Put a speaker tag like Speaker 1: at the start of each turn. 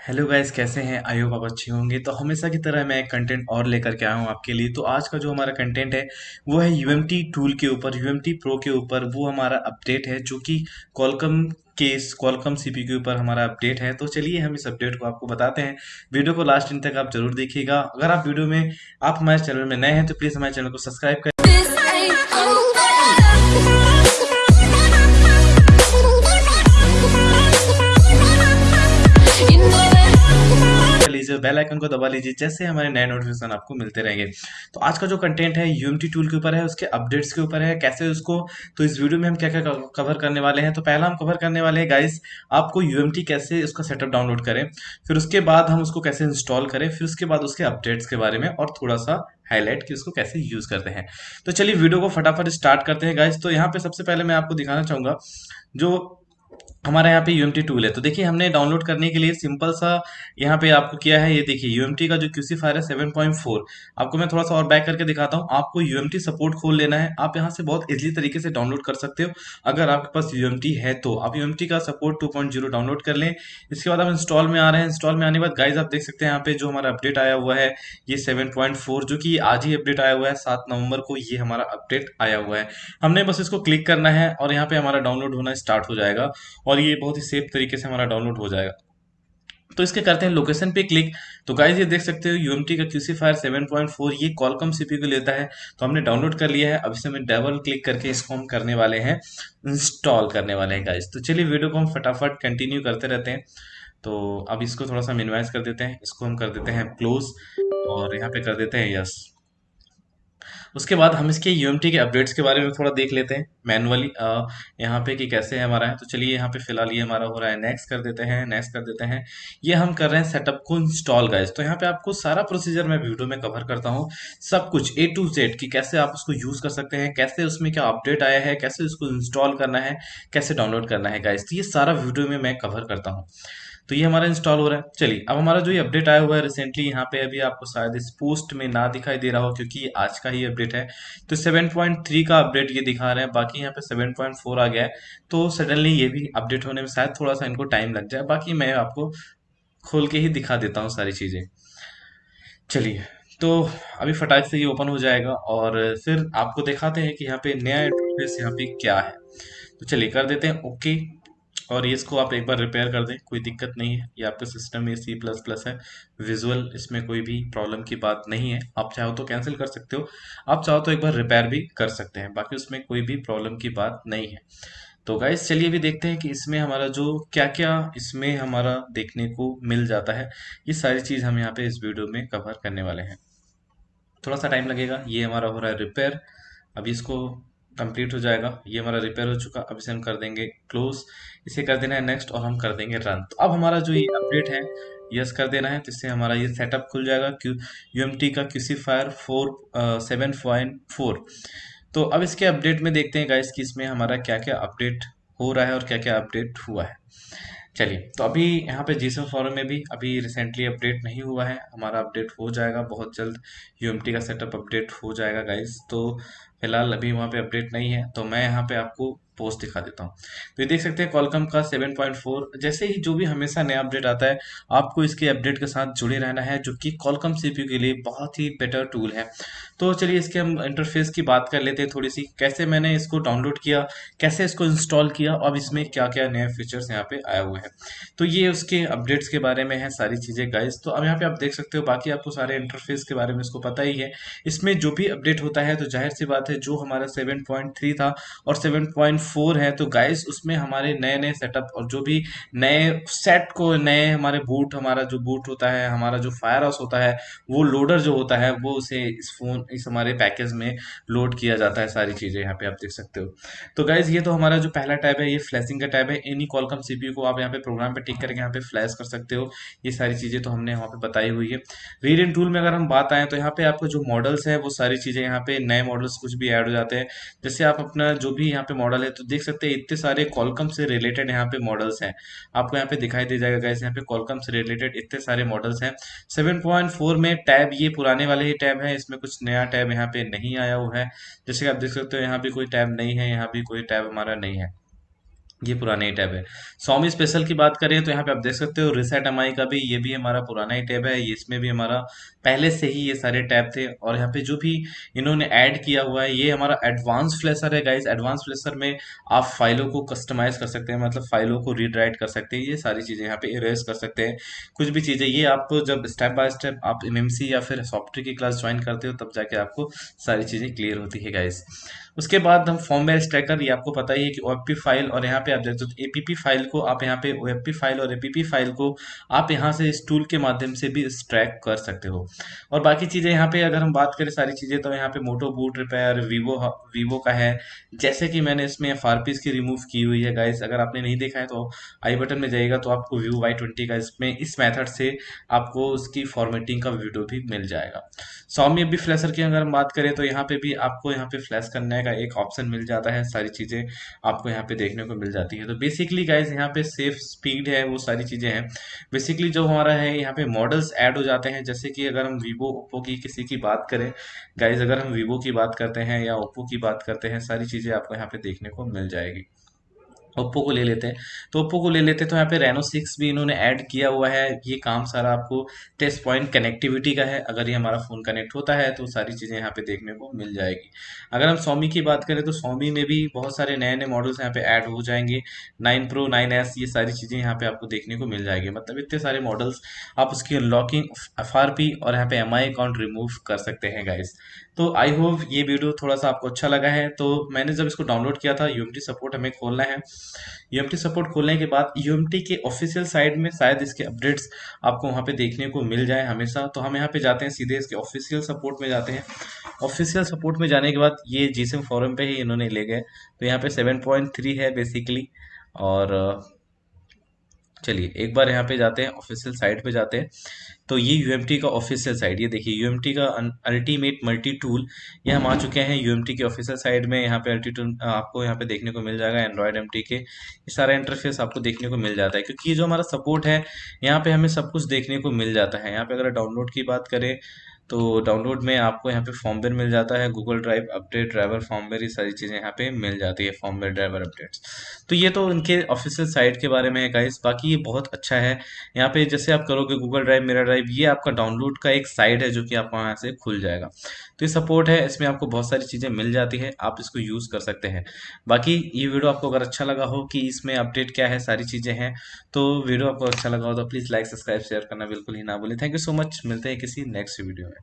Speaker 1: Hello guys कैसे हैं? I hope आप अच्छे होंगे। तो हमेशा की तरह मैं एक कंटेंट और लेकर के आया हूँ आपके लिए। तो आज का जो हमारा कंटेंट है, वो है यूएमटी टूल के ऊपर यूएमटी प्रो के ऊपर वो हमारा अपडेट है, जो कि कॉलकम के कॉलकम सीपी के ऊपर हमारा अपडेट है। तो चलिए हम इस अपडेट को आपको बताते हैं। वीडियो को लास्ट दिन तक आप ज़रूर देखिएगा। अगर आप वीडियो में, आप हमारे चैनल में नए हैं तो प्लीज़ हमारे चैनल को सब्सक्राइब करें। लीजिए बेल आइकन को दबा लीजिए, जैसे हमारे नए नोटिफिकेशन आपको मिलते रहेंगे। तो आज का जो कंटेंट है यूएमटी टूल के ऊपर है, उसके अपडेट्स के ऊपर है, कैसे उसको तो इस वीडियो में हम क्या क्या कवर करने वाले हैं तो पहला हम कवर करने वाले हैं गाइस आपको यूएमटी कैसे उसका सेटअप डाउनलोड करें, फिर उसके बाद हम उसको कैसे इंस्टॉल करें, फिर उसके बाद उसके अपडेट्स के बारे में, और थोड़ा सा हाईलाइट कि उसको कैसे यूज़ करते हैं। तो चलिए वीडियो को फटाफट स्टार्ट करते हैं गाइस तो यहाँ पे सबसे पहले मैं आपको दिखाना चाहूँगा, जो हमारे यहाँ पे यूएमटी टूल है। तो देखिए, हमने डाउनलोड करने के लिए सिंपल सा यहाँ पे आपको किया है ये देखिए यूएमटी का जो क्यूसी फायर है 7.4 आपको मैं थोड़ा सा और बैक करके दिखाता हूँ। आपको यूएमटी सपोर्ट खोल लेना है। आप यहाँ से बहुत इजीली तरीके से डाउनलोड कर सकते हो। अगर आपके पास यूएमटी है तो आप यूएमटी का सपोर्ट 2.0 डाउनलोड कर लें। इसके बाद आप इंस्टॉल में आ रहे हैं। इंस्टॉल में आने के बाद गाइज़ आप देख सकते हैं यहाँ पे जो हमारा अपडेट आया हुआ है, ये 7.4 जो कि आज ही अपडेट आया हुआ है। सात नवंबर को ये हमारा अपडेट आया हुआ है। हमने बस इसको क्लिक करना है और यहाँ पे हमारा डाउनलोड होना स्टार्ट हो जाएगा। और ये बहुत ही सेफ़ तरीके से हमारा डाउनलोड हो जाएगा। तो इसके करते हैं लोकेशन पे क्लिक तो गाइज़ ये देख सकते हो यूएमटी का क्यूसी फायर 7.4 ये कॉलकम सीपीयू को लेता है। तो हमने डाउनलोड कर लिया है। अब इसे हम डबल क्लिक करके इसको हम करने वाले हैं इंस्टॉल करने वाले हैं गाइज़ तो चलिए वीडियो को हम फटाफट कंटिन्यू करते रहते हैं। तो अब इसको थोड़ा सा मिनिमाइज कर देते हैं। इसको हम कर देते हैं क्लोज और यहाँ पे कर देते हैं यस उसके बाद हम इसके यूएमटी के अपडेट्स के बारे में थोड़ा देख लेते हैं मैनुअली यहाँ पे कि कैसे है हमारा है। तो चलिए यहाँ पे फ़िलहाल ये हमारा हो रहा है। नेक्स्ट कर देते हैं नेक्स्ट कर देते हैं। ये हम कर रहे हैं सेटअप को इंस्टॉल गाइज़ तो यहाँ पे आपको सारा प्रोसीजर मैं वीडियो में कवर करता हूँ। सब कुछ ए टू जेड कि कैसे आप उसको यूज़ कर सकते हैं, कैसे उसमें क्या अपडेट आया है, कैसे उसको इंस्टॉल करना है, कैसे डाउनलोड करना है गाइज़ तो ये सारा वीडियो में मैं कवर करता हूँ। तो ये हमारा इंस्टॉल हो रहा है। चलिए, अब हमारा जो ये अपडेट आया हुआ है रिसेंटली यहाँ पे अभी आपको शायद इस पोस्ट में ना दिखाई दे रहा हो, क्योंकि आज का ही अपडेट है। तो 7.3 का अपडेट ये दिखा रहे हैं, बाकी यहाँ पे 7.4 आ गया है। तो सडनली ये भी अपडेट होने में शायद थोड़ा सा इनको टाइम लग जाए। बाकी मैं आपको खोल के ही दिखा देता हूँ सारी चीज़ें। चलिए तो अभी फटाक से ये ओपन हो जाएगा और फिर आपको दिखाते हैं कि यहाँ पे नया इंटरफेस यहाँ पे क्या है। तो चलिए कर देते हैं ओके और इसको आप एक बार रिपेयर कर दें, कोई दिक्कत नहीं है। ये आपके सिस्टम में सी प्लस प्लस है। विजुअल इसमें कोई भी प्रॉब्लम की बात नहीं है। आप चाहो तो कैंसिल कर सकते हो। आप चाहो तो एक बार रिपेयर भी कर सकते हैं। बाकी उसमें कोई भी प्रॉब्लम की बात नहीं है। तो गाइस चलिए भी देखते हैं कि इसमें हमारा जो क्या क्या इसमें हमारा देखने को मिल जाता है, ये सारी चीज़ हम यहाँ पे इस वीडियो में कवर करने वाले हैं। थोड़ा सा टाइम लगेगा। ये हमारा हो रहा है रिपेयर अभी इसको कंप्लीट हो जाएगा। ये हमारा रिपेयर हो चुका। अब इसे हम कर देंगे क्लोज इसे कर देना है नेक्स्ट और हम कर देंगे रन तो अब हमारा जो ये अपडेट है यस कर देना है तो इससे हमारा ये सेटअप खुल जाएगा क्यू यू एम टी का QC fire four seven point four तो अब इसके अपडेट में देखते हैं गाइस कि इसमें हमारा क्या क्या अपडेट हो रहा है और क्या क्या अपडेट हुआ है। चलिए तो अभी यहाँ पे जीसम फॉरम में भी अभी रिसेंटली अपडेट नहीं हुआ है। हमारा अपडेट हो जाएगा, बहुत जल्द यूएमटी का सेटअप अपडेट हो जाएगा गाइज़ तो फ़िलहाल अभी वहाँ पे अपडेट नहीं है। तो मैं यहाँ पे आपको पोस्ट दिखा देता हूँ। तो ये देख सकते हैं कॉलकम का 7.4 जैसे ही जो भी हमेशा नया अपडेट आता है, आपको इसके अपडेट के साथ जुड़े रहना है, जो कि कॉलकम सीपीयू के लिए बहुत ही बेटर टूल है। तो चलिए इसके हम इंटरफेस की बात कर लेते हैं थोड़ी सी कैसे मैंने इसको डाउनलोड किया, कैसे इसको इंस्टॉल किया, अब इसमें क्या क्या नए फीचर्स यहाँ पे आए हुए हैं। तो ये उसके अपडेट्स के बारे में है सारी चीज़ें गाइज़ तो अब यहाँ पे आप देख सकते हो, बाकी आपको सारे इंटरफेस के बारे में इसको पता ही है। इसमें जो भी अपडेट होता है तो ज़ाहिर सी बात है, जो हमारा 7.3 था और 7.4 है तो गाइस उसमें हमारे नए नए सेटअप और जो भी नए सेट को, नए हमारे बूट हमारा जो बूट होता है, हमारा जो फायर हाउस होता है, वो लोडर जो होता है, वो उसे इस फ़ोन इस हमारे पैकेज में लोड किया जाता है सारी चीज़ें यहाँ पे आप देख सकते हो। तो गाइज़ ये तो हमारा जो पहला टैब है, ये फ्लैशिंग का टैब है। एनी कॉलकम सीपीयू को आप यहाँ पे प्रोग्राम पे टिक करके यहाँ पे फ्लैश कर सकते हो। ये सारी चीज़ें तो हमने यहाँ पे बताई हुई है। रीड एंड टूल में अगर हम बात आए तो यहाँ पे आपको जो मॉडल्स है, वो सारी चीज़ें यहाँ पे नए मॉडल्स कुछ भी ऐड हो जाते हैं। जैसे आप अपना जो भी यहाँ पे मॉडल है तो देख सकते हैं, इतने सारे कॉलकम से रिलेटेड यहाँ पे मॉडल्स हैं। आपको यहाँ पे दिखाई दे जाएगा गैस यहाँ पे कॉलकम से रिलेटेड इतने सारे मॉडल्स हैं। 7.4 में टैब ये पुराने वाले ही टैब है, इसमें कुछ नया टैब यहाँ पे नहीं आया हुआ है। जैसे कि आप देख सकते हो, यहाँ पे कोई टैब नहीं है, यहाँ भी कोई टैब हमारा नहीं है। ये पुराना ही टैब है। Xiaomi स्पेशल की बात करें तो यहाँ पे आप देख सकते हो रिसेट एमआई का भी, ये भी हमारा पुराना ही टैब है इसमें भी हमारा पहले से ही ये सारे टैब थे और यहाँ पे जो भी इन्होंने ऐड किया हुआ है, ये हमारा एडवांस फ्लेसर है गाइस एडवांस फ्लेसर में आप फाइलों को कस्टमाइज कर सकते हैं मतलब फाइलों को रीड राइट कर सकते हैं, ये सारी चीज़ें यहाँ पे इरेज कर सकते हैं। कुछ भी चीज़ें, ये आपको जब स्टेप बाय स्टेप आप एमएमसी या फिर सॉफ्टवेयर की क्लास ज्वाइन करते हो, तब जाके आपको सारी चीज़ें क्लियर होती है गाइस उसके बाद हम फॉर्मवेयर स्ट्रैकर ये आपको पता ही है कि ओ फ़ाइल और यहाँ पे आप देखते हो एपीपी फ़ाइल को आप यहाँ पे ओ फ़ाइल और एपीपी फ़ाइल को आप यहाँ से इस टूल के माध्यम से भी स्ट्रैक कर सकते हो। और बाकी चीज़ें यहाँ पे अगर हम बात करें सारी चीज़ें तो यहाँ पे Moto boot repair Vivo Vivo का है। जैसे कि मैंने इसमें एफ़ की रिमूव की हुई है गाइस अगर आपने नहीं देखा है तो आई बटन में जाइएगा तो आपको व्यू वाई ट्वेंटी का इसमें, इस मेथड से आपको उसकी फॉर्मेटिंग का वीडियो भी मिल जाएगा। सौमी अभी फ्लैशर की अगर हम बात करें तो यहाँ पे भी आपको यहाँ पे फ्लैश करने एक ऑप्शन मिल जाता है, सारी चीज़ें आपको यहाँ पे देखने को मिल जाती है। तो बेसिकली गाइज़ यहाँ पे सेफ़ स्पीड है, वो सारी चीज़ें हैं। बेसिकली जो हमारा है, यहाँ पे मॉडल्स ऐड हो जाते हैं। जैसे कि अगर हम वीवो ओप्पो की किसी की बात करें गाइज़ अगर हम वीवो की बात करते हैं या ओप्पो की बात करते हैं, सारी चीज़ें आपको यहाँ पे देखने को मिल जाएगी। ओप्पो को ले लेते हैं। तो ओप्पो को ले लेते हैं तो यहाँ पे रेनो सिक्स भी इन्होंने ऐड किया हुआ है। ये काम सारा आपको टेस्ट पॉइंट कनेक्टिविटी का है। अगर ये हमारा फ़ोन कनेक्ट होता है तो सारी चीज़ें यहाँ पे देखने को मिल जाएगी। अगर हम सोमी की बात करें तो सोमी में भी बहुत सारे नए नए मॉडल्स यहाँ पे ऐड हो जाएँगे। नाइन प्रो नाइन एस ये सारी चीज़ें यहाँ पे आपको देखने को मिल जाएगी। मतलब इतने सारे मॉडल्स आप उसकी अनलॉकिंग एफ़ और यहाँ पे एम अकाउंट रिमूव कर सकते हैं गाइस तो आई होप ये वीडियो थोड़ा सा आपको अच्छा लगा है। तो मैंने जब इसको डाउनलोड किया था यूएमटी सपोर्ट हमें खोलना है। यूएमटी सपोर्ट खोलने के बाद यूएमटी के ऑफिशियल साइट में शायद इसके अपडेट्स आपको वहाँ पे देखने को मिल जाए हमेशा। तो हम यहाँ पे जाते हैं, सीधे इसके ऑफिशियल सपोर्ट में जाते हैं। ऑफिशियल सपोर्ट में जाने के बाद ये जीसएम फॉरम पे ही इन्होंने ले गए। तो यहाँ पे सेवन पॉइंट थ्री है बेसिकली और चलिए, एक बार यहाँ पे जाते हैं ऑफिशियल साइट पे जाते हैं। तो ये यूएमटी का ऑफिशियल साइट ये देखिए यूएमटी का अल्टीमेट मल्टी टूल ये हम आ चुके हैं यूएमटी के ऑफिशियल साइट में। यहाँ पे अल्टी टूल आपको यहाँ पे देखने को मिल जाएगा एंड्रॉयड एम के। ये सारा इंटरफेस आपको देखने को मिल जाता है, क्योंकि ये जो हमारा सपोर्ट है, यहाँ पे हमें सब कुछ देखने को मिल जाता है। यहाँ पे अगर डाउनलोड की बात करें तो डाउनलोड में आपको यहाँ पे फॉर्मवेयर मिल जाता है Google drive update driver firmware ये सारी चीज़ें यहाँ पे मिल जाती है फॉर्मवेयर ड्राइवर अपडेट्स तो ये तो इनके ऑफिशियल साइट के बारे में है गाइस बाकी ये बहुत अच्छा है। यहाँ पे जैसे आप करोगे गूगल ड्राइव मेरा ड्राइव ये आपका डाउनलोड का एक साइट है जो कि आपको यहाँ से खुल जाएगा। तो ये सपोर्ट है, इसमें आपको बहुत सारी चीज़ें मिल जाती है, आप इसको यूज़ कर सकते हैं। बाकी ये वीडियो आपको अगर अच्छा लगा हो कि इसमें अपडेट क्या है, सारी चीज़ें हैं तो वीडियो आपको अच्छा लगा हो तो प्लीज़ लाइक सब्सक्राइब शेयर करना बिल्कुल ही ना बोले थैंक यू सो मच मिलते हैं किसी नेक्स्ट वीडियो में।